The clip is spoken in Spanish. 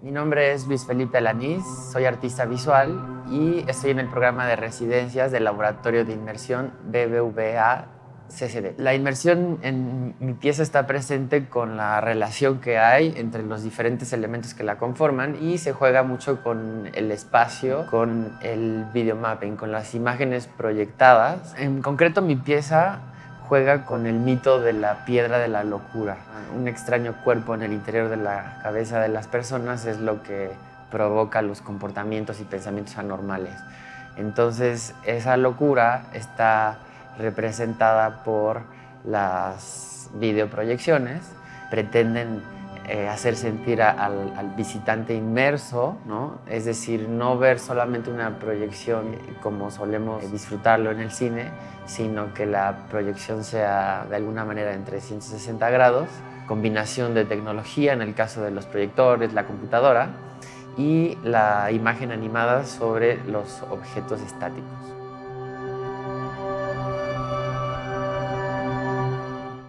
Mi nombre es Luis Felipe Alanís, soy artista visual y estoy en el programa de residencias del Laboratorio de Inmersión BBVA CCD. La inmersión en mi pieza está presente con la relación que hay entre los diferentes elementos que la conforman y se juega mucho con el espacio, con el videomapping, con las imágenes proyectadas. En concreto mi pieza juega con el mito de la piedra de la locura. Un extraño cuerpo en el interior de la cabeza de las personas es lo que provoca los comportamientos y pensamientos anormales. Entonces esa locura está representada por las videoproyecciones, pretenden eh, hacer sentir al, visitante inmerso, es decir, no ver solamente una proyección como solemos disfrutarlo en el cine, sino que la proyección sea de alguna manera en 360 grados, combinación de tecnología, en el caso de los proyectores, la computadora, y la imagen animada sobre los objetos estáticos.